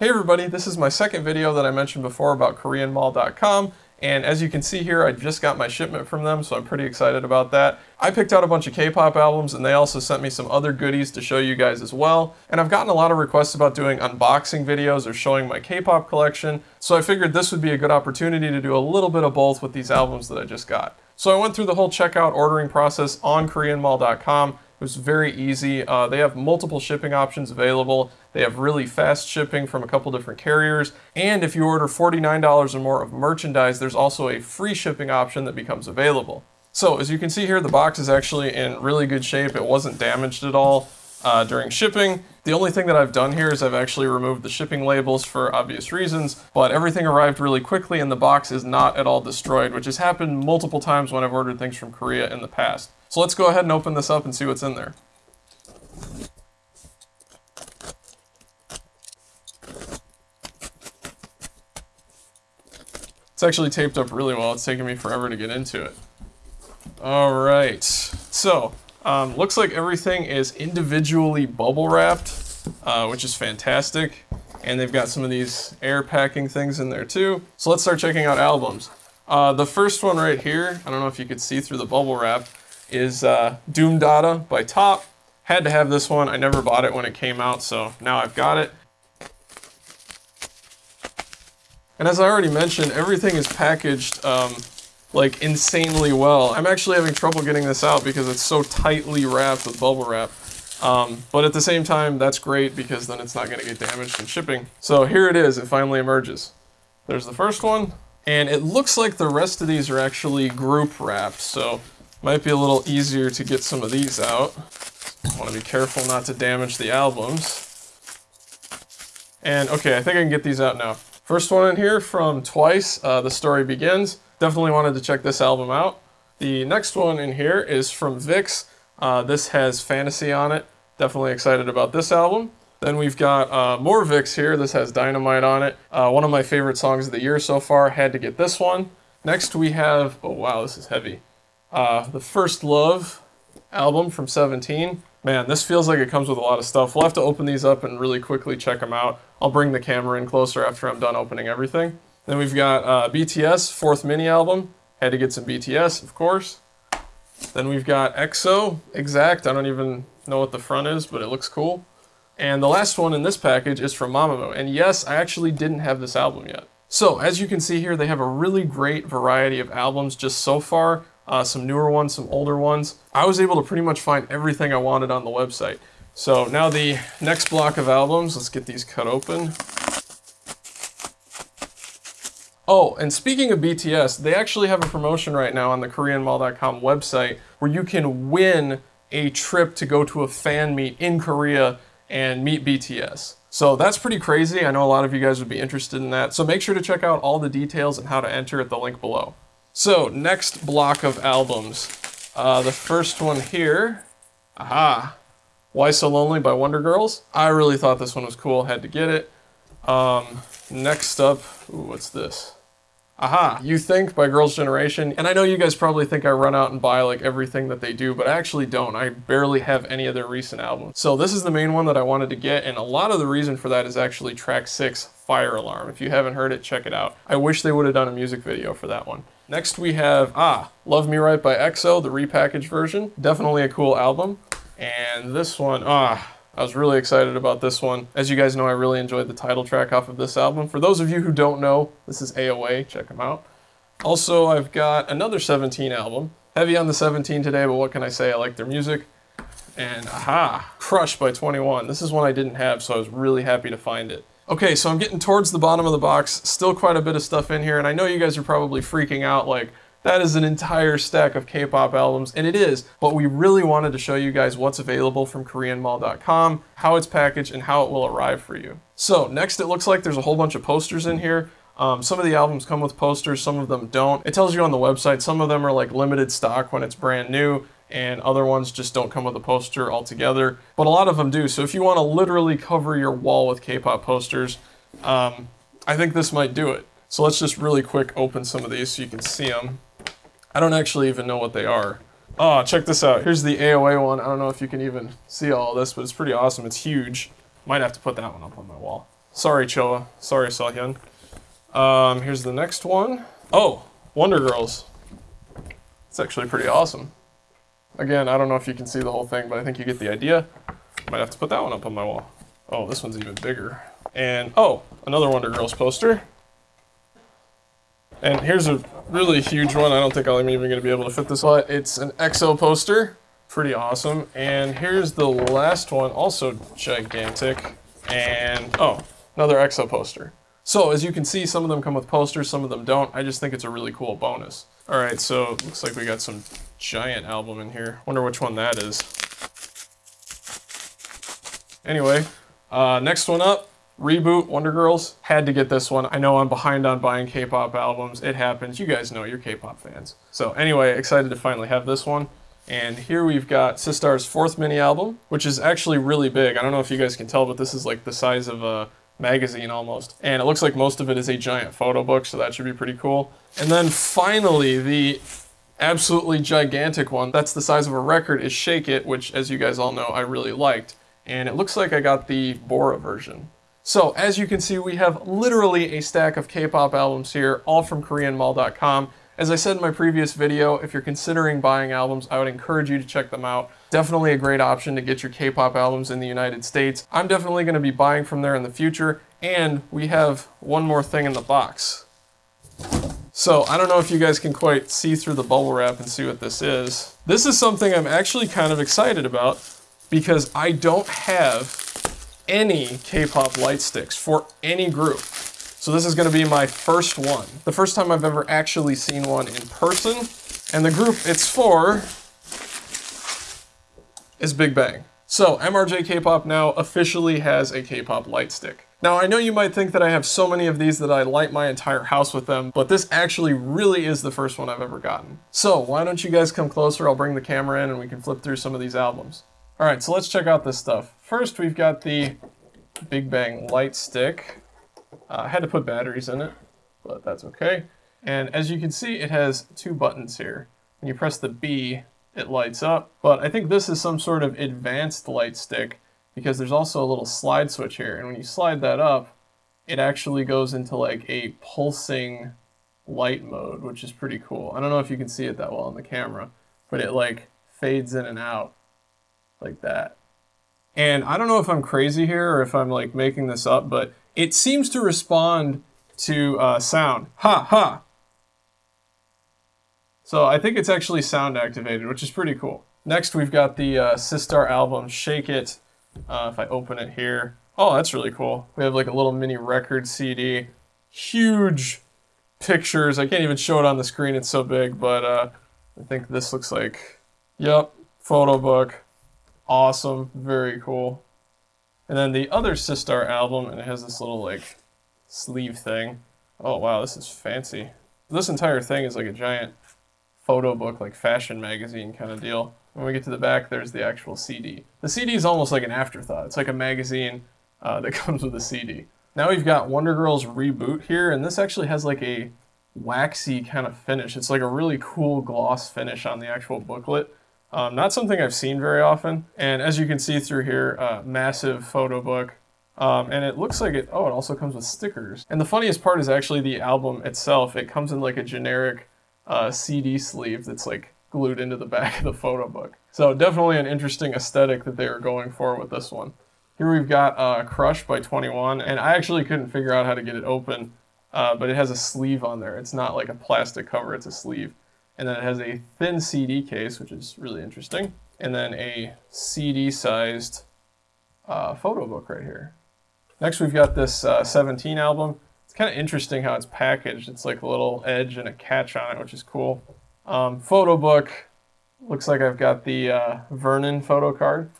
Hey everybody, this is my second video that I mentioned before about KoreanMall.com and as you can see here, I just got my shipment from them, so I'm pretty excited about that. I picked out a bunch of K-pop albums and they also sent me some other goodies to show you guys as well. And I've gotten a lot of requests about doing unboxing videos or showing my K-pop collection, so I figured this would be a good opportunity to do a little bit of both with these albums that I just got. So I went through the whole checkout ordering process on KoreanMall.com it was very easy. Uh, they have multiple shipping options available. They have really fast shipping from a couple different carriers. And if you order $49 or more of merchandise, there's also a free shipping option that becomes available. So as you can see here, the box is actually in really good shape. It wasn't damaged at all uh, during shipping. The only thing that I've done here is I've actually removed the shipping labels for obvious reasons, but everything arrived really quickly and the box is not at all destroyed, which has happened multiple times when I've ordered things from Korea in the past. So let's go ahead and open this up and see what's in there. It's actually taped up really well. It's taking me forever to get into it. All right, so um, looks like everything is individually bubble wrapped, uh, which is fantastic. And they've got some of these air packing things in there too. So let's start checking out albums. Uh, the first one right here, I don't know if you could see through the bubble wrap, is uh, Doom Dada by Top. Had to have this one. I never bought it when it came out, so now I've got it. And as I already mentioned, everything is packaged um, like insanely well. I'm actually having trouble getting this out because it's so tightly wrapped with bubble wrap. Um, but at the same time, that's great because then it's not going to get damaged in shipping. So here it is, it finally emerges. There's the first one, and it looks like the rest of these are actually group wrapped. So might be a little easier to get some of these out. want to be careful not to damage the albums. And okay, I think I can get these out now. First one in here from Twice, uh, The Story Begins. Definitely wanted to check this album out. The next one in here is from VIXX. Uh, this has Fantasy on it. Definitely excited about this album. Then we've got uh, more VIXX here. This has Dynamite on it. Uh, one of my favorite songs of the year so far. Had to get this one. Next we have, oh wow, this is heavy. Uh, the First Love album from 17. Man, this feels like it comes with a lot of stuff. We'll have to open these up and really quickly check them out. I'll bring the camera in closer after I'm done opening everything. Then we've got uh, BTS, fourth mini album. Had to get some BTS, of course. Then we've got EXO, Exact. I don't even know what the front is, but it looks cool. And the last one in this package is from Mamamoo. And yes, I actually didn't have this album yet. So, as you can see here, they have a really great variety of albums just so far uh, some newer ones, some older ones. I was able to pretty much find everything I wanted on the website. So now the next block of albums, let's get these cut open. Oh, and speaking of BTS, they actually have a promotion right now on the KoreanMall.com website where you can win a trip to go to a fan meet in Korea and meet BTS. So that's pretty crazy. I know a lot of you guys would be interested in that. So make sure to check out all the details and how to enter at the link below. So, next block of albums. Uh, the first one here, aha, Why So Lonely by Wonder Girls. I really thought this one was cool, had to get it. Um, next up, ooh, what's this? Aha, You Think by Girls' Generation. And I know you guys probably think I run out and buy like everything that they do, but I actually don't. I barely have any of their recent albums. So this is the main one that I wanted to get, and a lot of the reason for that is actually track six, Fire Alarm. If you haven't heard it, check it out. I wish they would have done a music video for that one. Next we have, ah, Love Me Right by EXO, the repackaged version. Definitely a cool album. And this one, ah, I was really excited about this one. As you guys know, I really enjoyed the title track off of this album. For those of you who don't know, this is AOA, check them out. Also, I've got another 17 album. Heavy on the 17 today, but what can I say? I like their music. And aha, Crush by 2NE1. This is one I didn't have, so I was really happy to find it. Okay, so I'm getting towards the bottom of the box. Still quite a bit of stuff in here, and I know you guys are probably freaking out like, that is an entire stack of K-pop albums, and it is, but we really wanted to show you guys what's available from KoreanMall.com, how it's packaged, and how it will arrive for you. So next it looks like there's a whole bunch of posters in here. Um, some of the albums come with posters, some of them don't. It tells you on the website, some of them are like limited stock when it's brand new, and other ones just don't come with a poster altogether, but a lot of them do. So if you want to literally cover your wall with K-pop posters, um, I think this might do it. So let's just really quick open some of these so you can see them. I don't actually even know what they are. Oh, check this out. Here's the AOA one. I don't know if you can even see all this, but it's pretty awesome. It's huge. Might have to put that one up on my wall. Sorry, Choa. Sorry, Seolhyun. Um, here's the next one. Oh, Wonder Girls. It's actually pretty awesome. Again, I don't know if you can see the whole thing, but I think you get the idea. Might have to put that one up on my wall. Oh, this one's even bigger. And, oh, another Wonder Girls poster. And here's a really huge one. I don't think I'm even going to be able to fit this, but it's an EXO poster. Pretty awesome. And here's the last one, also gigantic. And, oh, another EXO poster. So as you can see, some of them come with posters, some of them don't. I just think it's a really cool bonus. All right, so looks like we got some giant album in here. Wonder which one that is. Anyway, uh, next one up, Reboot, Wonder Girls. Had to get this one. I know I'm behind on buying K-pop albums. It happens. You guys know you're K-pop fans. So anyway, excited to finally have this one. And here we've got Sistar's fourth mini album, which is actually really big. I don't know if you guys can tell, but this is like the size of a magazine almost. And it looks like most of it is a giant photo book, so that should be pretty cool. And then finally, the absolutely gigantic one, that's the size of a record, is Shake It, which as you guys all know, I really liked. And it looks like I got the Bora version. So as you can see, we have literally a stack of K-pop albums here, all from KoreanMall.com. As I said in my previous video, if you're considering buying albums, I would encourage you to check them out. Definitely a great option to get your K-pop albums in the United States. I'm definitely going to be buying from there in the future, and we have one more thing in the box. So I don't know if you guys can quite see through the bubble wrap and see what this is. This is something I'm actually kind of excited about because I don't have any K-pop light sticks for any group. So this is gonna be my first one. The first time I've ever actually seen one in person. And the group it's for is Big Bang. So MRJ K-pop now officially has a K-pop light stick. Now I know you might think that I have so many of these that I light my entire house with them, but this actually really is the first one I've ever gotten. So why don't you guys come closer, I'll bring the camera in and we can flip through some of these albums. Alright, so let's check out this stuff. First we've got the Big Bang light stick. Uh, I had to put batteries in it, but that's okay. And as you can see, it has two buttons here. When you press the B, it lights up. But I think this is some sort of advanced light stick because there's also a little slide switch here. And when you slide that up, it actually goes into like a pulsing light mode, which is pretty cool. I don't know if you can see it that well on the camera, but it like fades in and out like that. And I don't know if I'm crazy here or if I'm like making this up, but it seems to respond to uh, sound. Ha ha. So I think it's actually sound activated, which is pretty cool. Next, we've got the uh, Sistar album Shake It. Uh, if I open it here, oh, that's really cool. We have like a little mini record CD, huge pictures. I can't even show it on the screen; it's so big. But uh, I think this looks like, yep, photo book awesome, very cool. And then the other Sistar album, and it has this little like sleeve thing. Oh wow, this is fancy. This entire thing is like a giant photo book, like fashion magazine kind of deal. When we get to the back, there's the actual CD. The CD is almost like an afterthought. It's like a magazine uh, that comes with a CD. Now we've got Wonder Girls Reboot here, and this actually has like a waxy kind of finish. It's like a really cool gloss finish on the actual booklet. Um, not something I've seen very often. And as you can see through here, uh, massive photo book. Um, and it looks like it, oh, it also comes with stickers. And the funniest part is actually the album itself. It comes in like a generic uh, CD sleeve that's like glued into the back of the photo book. So definitely an interesting aesthetic that they were going for with this one. Here we've got uh, Crush by 2NE1, and I actually couldn't figure out how to get it open, uh, but it has a sleeve on there. It's not like a plastic cover, it's a sleeve. And then it has a thin CD case, which is really interesting. And then a CD-sized uh, photo book right here. Next, we've got this uh, 17 album. It's kind of interesting how it's packaged. It's like a little edge and a catch on it, which is cool. Um, photo book. Looks like I've got the uh, Vernon photo card.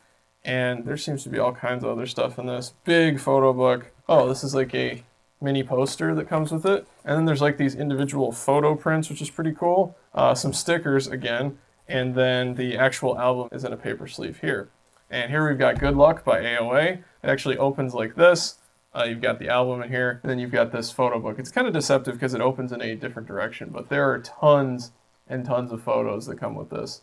And there seems to be all kinds of other stuff in this. Big photo book. Oh, this is like a mini poster that comes with it. And then there's like these individual photo prints, which is pretty cool. Uh, some stickers again, and then the actual album is in a paper sleeve here. And here we've got Good Luck by AOA. It actually opens like this. Uh, you've got the album in here, and then you've got this photo book. It's kind of deceptive because it opens in a different direction, but there are tons and tons of photos that come with this.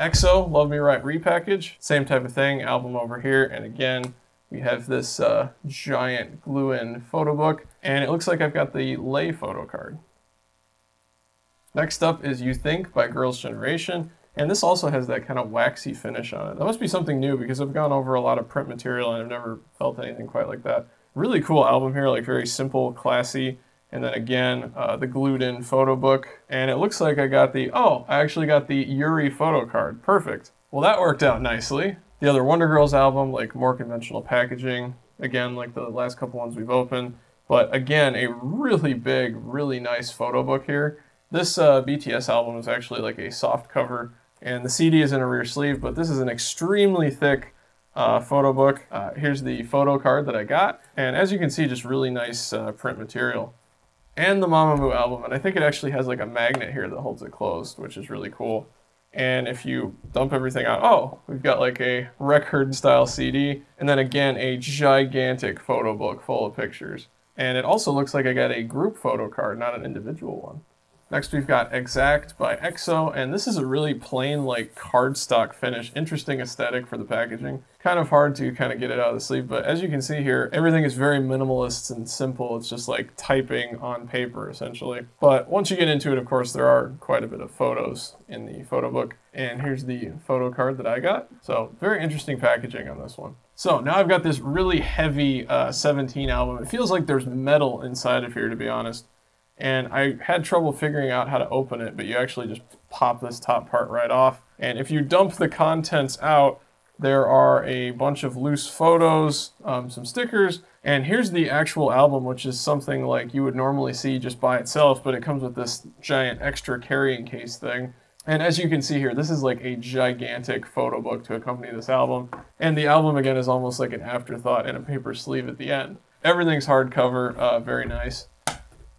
EXO, Love Me Right repackage, same type of thing, album over here, and again, We have this uh, giant glue-in photo book, and it looks like I've got the Lay photo card. Next up is You Think by Girls' Generation, and this also has that kind of waxy finish on it. That must be something new because I've gone over a lot of print material and I've never felt anything quite like that. Really cool album here, like very simple, classy. And then again, uh, the glued in photo book. And it looks like I got the, oh, I actually got the Yuri photo card. Perfect. Well, that worked out nicely. The other Wonder Girls album, like more conventional packaging. Again, like the last couple ones we've opened. But again, a really big, really nice photo book here. This uh, BTS album is actually like a soft cover, and the CD is in a rear sleeve, but this is an extremely thick uh, photo book. Uh, here's the photo card that I got, and as you can see, just really nice uh, print material. And the Mamamoo album, and I think it actually has like a magnet here that holds it closed, which is really cool. And if you dump everything out, oh, we've got like a record style CD, and then again, a gigantic photo book full of pictures. And it also looks like I got a group photo card, not an individual one. Next we've got Exact by EXO, and this is a really plain like cardstock finish. Interesting aesthetic for the packaging. Kind of hard to kind of get it out of the sleeve, but as you can see here, everything is very minimalist and simple. It's just like typing on paper essentially. But once you get into it, of course, there are quite a bit of photos in the photo book. And here's the photo card that I got. So very interesting packaging on this one. So now I've got this really heavy uh, 17 album. It feels like there's metal inside of here, to be honest and I had trouble figuring out how to open it, but you actually just pop this top part right off. And if you dump the contents out, there are a bunch of loose photos, um, some stickers, and here's the actual album, which is something like you would normally see just by itself, but it comes with this giant extra carrying case thing. And as you can see here, this is like a gigantic photo book to accompany this album. And the album, again, is almost like an afterthought in a paper sleeve at the end. Everything's hardcover, uh, very nice.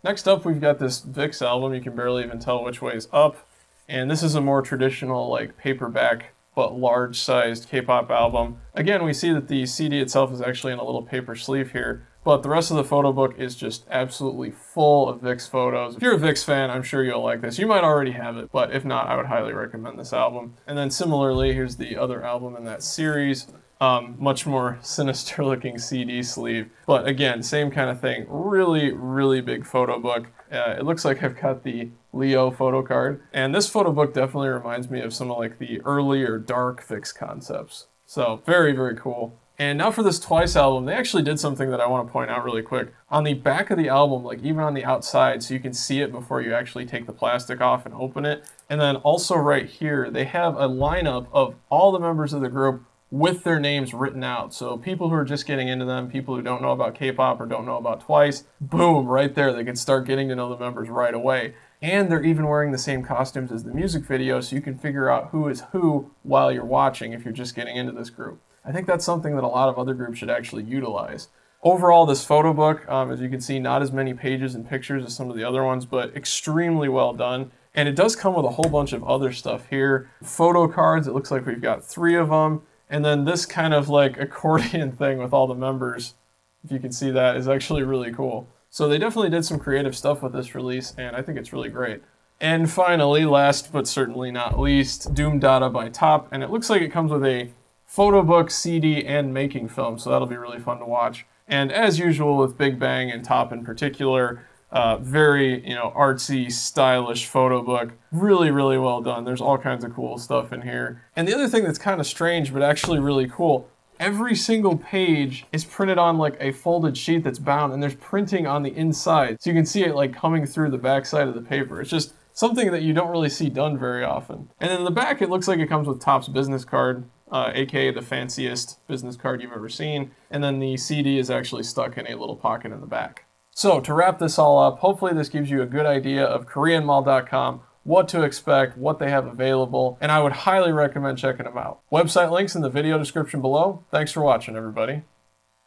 Next up, we've got this VIXX album. You can barely even tell which way is up. And this is a more traditional, like, paperback but large-sized K-pop album. Again, we see that the CD itself is actually in a little paper sleeve here, but the rest of the photo book is just absolutely full of VIXX photos. If you're a VIXX fan, I'm sure you'll like this. You might already have it, but if not, I would highly recommend this album. And then similarly, here's the other album in that series. Um, much more sinister looking CD sleeve. But again, same kind of thing. Really, really big photo book. Uh, it looks like I've got the Leo photo card. And this photo book definitely reminds me of some of like the earlier dark VIXX concepts. So very, very cool. And now for this Twice album, they actually did something that I want to point out really quick. On the back of the album, like even on the outside, so you can see it before you actually take the plastic off and open it. And then also right here, they have a lineup of all the members of the group with their names written out. So people who are just getting into them, people who don't know about K-pop or don't know about Twice, boom, right there, they can start getting to know the members right away. And they're even wearing the same costumes as the music video, so you can figure out who is who while you're watching if you're just getting into this group. I think that's something that a lot of other groups should actually utilize. Overall, this photo book, um, as you can see, not as many pages and pictures as some of the other ones, but extremely well done. And it does come with a whole bunch of other stuff here. Photo cards, it looks like we've got three of them. And then this kind of like accordion thing with all the members, if you can see that, is actually really cool. So they definitely did some creative stuff with this release, and I think it's really great. And finally, last but certainly not least, Doom Dada by Top, and it looks like it comes with a photo book, CD, and making film, so that'll be really fun to watch. And as usual with Big Bang and Top in particular, uh, very, you know, artsy, stylish photo book. Really, really well done. There's all kinds of cool stuff in here. And the other thing that's kind of strange, but actually really cool, every single page is printed on like a folded sheet that's bound and there's printing on the inside. So you can see it like coming through the back side of the paper. It's just something that you don't really see done very often. And in the back, it looks like it comes with Top's business card, uh, aka the fanciest business card you've ever seen. And then the CD is actually stuck in a little pocket in the back. So to wrap this all up, hopefully this gives you a good idea of KoreanMall.com, what to expect, what they have available, and I would highly recommend checking them out. Website links in the video description below. Thanks for watching, everybody.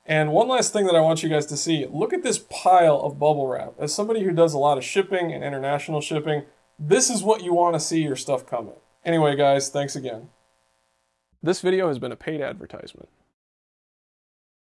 And one last thing that I want you guys to see, look at this pile of bubble wrap. As somebody who does a lot of shipping and international shipping, this is what you want to see your stuff coming. Anyway, guys, thanks again. This video has been a paid advertisement.